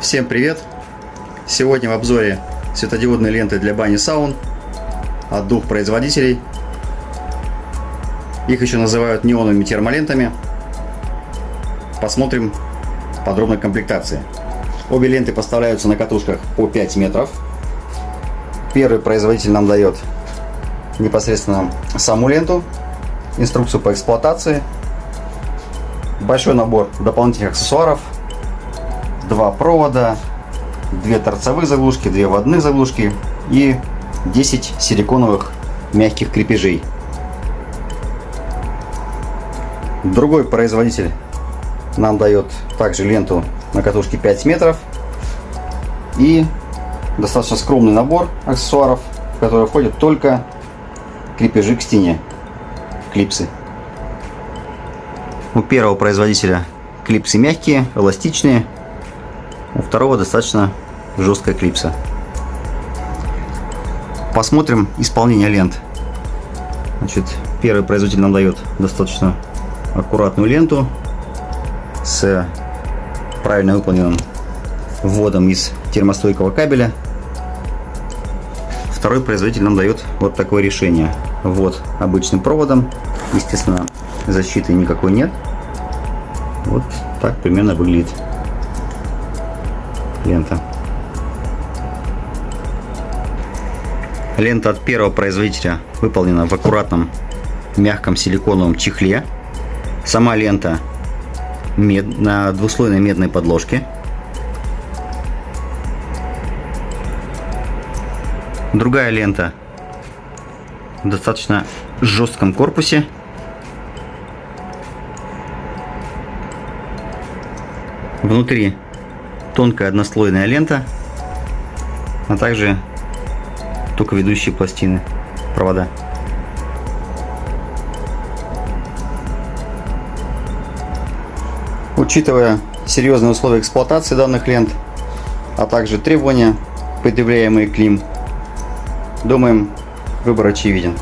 Всем привет! Сегодня в обзоре светодиодные ленты для бани саун от двух производителей. Их еще называют неоновыми термолентами. Посмотрим подробно комплектации. Обе ленты поставляются на катушках по 5 метров. Первый производитель нам дает непосредственно саму ленту, инструкцию по эксплуатации, большой набор дополнительных аксессуаров, два провода, две торцевых заглушки, две водных заглушки и 10 силиконовых мягких крепежей. Другой производитель нам дает также ленту на катушке 5 метров и достаточно скромный набор аксессуаров, в который входят только крепежи к стене, клипсы. У первого производителя клипсы мягкие, эластичные, у второго достаточно жесткая клипса. Посмотрим исполнение лент. Значит, первый производитель нам дает достаточно аккуратную ленту с правильно выполненным вводом из термостойкого кабеля. Второй производитель нам дает вот такое решение. Вот обычным проводом. Естественно, защиты никакой нет. Вот так примерно выглядит лента. Лента от первого производителя выполнена в аккуратном мягком силиконовом чехле. Сама лента мед, на двуслойной медной подложке. Другая лента в достаточно жестком корпусе. Внутри тонкая однослойная лента, а также только ведущие пластины, провода. Учитывая серьезные условия эксплуатации данных лент, а также требования, предъявляемые к ним, думаем, выбор очевиден.